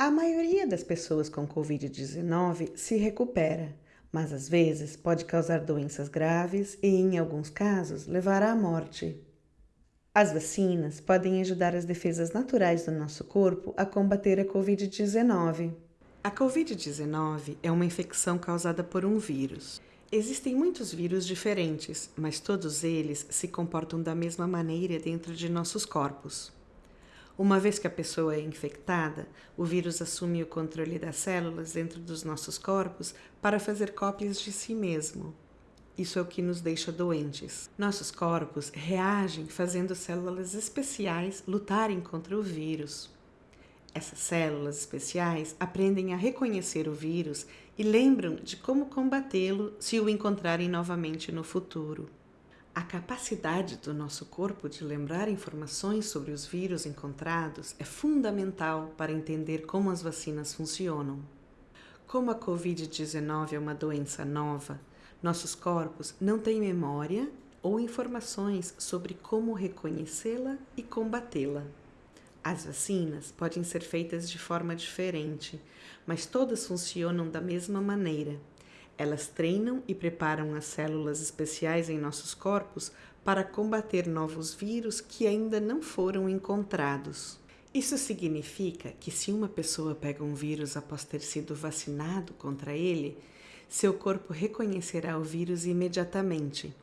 A maioria das pessoas com Covid-19 se recupera, mas às vezes pode causar doenças graves e, em alguns casos, levar à morte. As vacinas podem ajudar as defesas naturais do nosso corpo a combater a Covid-19. A Covid-19 é uma infecção causada por um vírus. Existem muitos vírus diferentes, mas todos eles se comportam da mesma maneira dentro de nossos corpos. Uma vez que a pessoa é infectada, o vírus assume o controle das células dentro dos nossos corpos para fazer cópias de si mesmo. Isso é o que nos deixa doentes. Nossos corpos reagem fazendo células especiais lutarem contra o vírus. Essas células especiais aprendem a reconhecer o vírus e lembram de como combatê-lo se o encontrarem novamente no futuro. A capacidade do nosso corpo de lembrar informações sobre os vírus encontrados é fundamental para entender como as vacinas funcionam. Como a Covid-19 é uma doença nova, nossos corpos não têm memória ou informações sobre como reconhecê-la e combatê-la. As vacinas podem ser feitas de forma diferente, mas todas funcionam da mesma maneira elas treinam e preparam as células especiais em nossos corpos para combater novos vírus que ainda não foram encontrados. Isso significa que, se uma pessoa pega um vírus após ter sido vacinado contra ele, seu corpo reconhecerá o vírus imediatamente.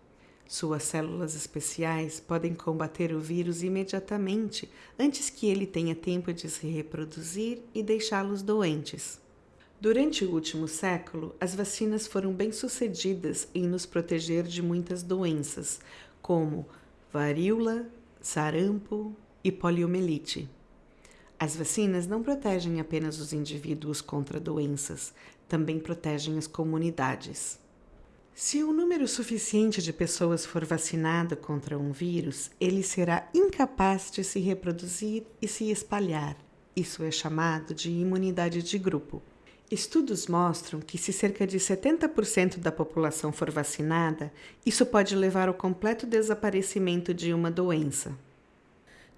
Suas células especiais podem combater o vírus imediatamente antes que ele tenha tempo de se reproduzir e deixá-los doentes. Durante o último século, as vacinas foram bem-sucedidas em nos proteger de muitas doenças, como varíola, sarampo e poliomielite. As vacinas não protegem apenas os indivíduos contra doenças, também protegem as comunidades. Se um número suficiente de pessoas for vacinado contra um vírus, ele será incapaz de se reproduzir e se espalhar. Isso é chamado de imunidade de grupo. Estudos mostram que, se cerca de 70% da população for vacinada, isso pode levar ao completo desaparecimento de uma doença.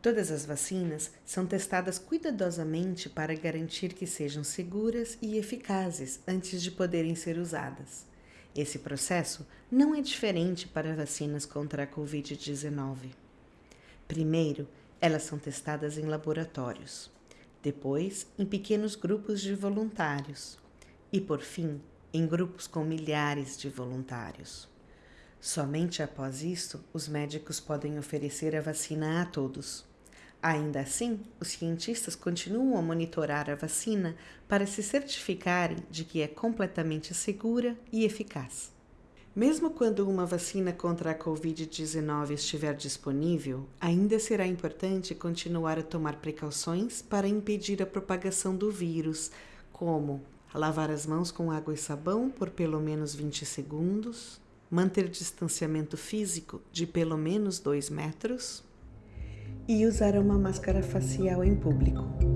Todas as vacinas são testadas cuidadosamente para garantir que sejam seguras e eficazes antes de poderem ser usadas. Esse processo não é diferente para vacinas contra a Covid-19. Primeiro, elas são testadas em laboratórios depois em pequenos grupos de voluntários e, por fim, em grupos com milhares de voluntários. Somente após isto, os médicos podem oferecer a vacina a todos. Ainda assim, os cientistas continuam a monitorar a vacina para se certificarem de que é completamente segura e eficaz. Mesmo quando uma vacina contra a Covid-19 estiver disponível, ainda será importante continuar a tomar precauções para impedir a propagação do vírus, como lavar as mãos com água e sabão por pelo menos 20 segundos, manter distanciamento físico de pelo menos 2 metros e usar uma máscara facial em público.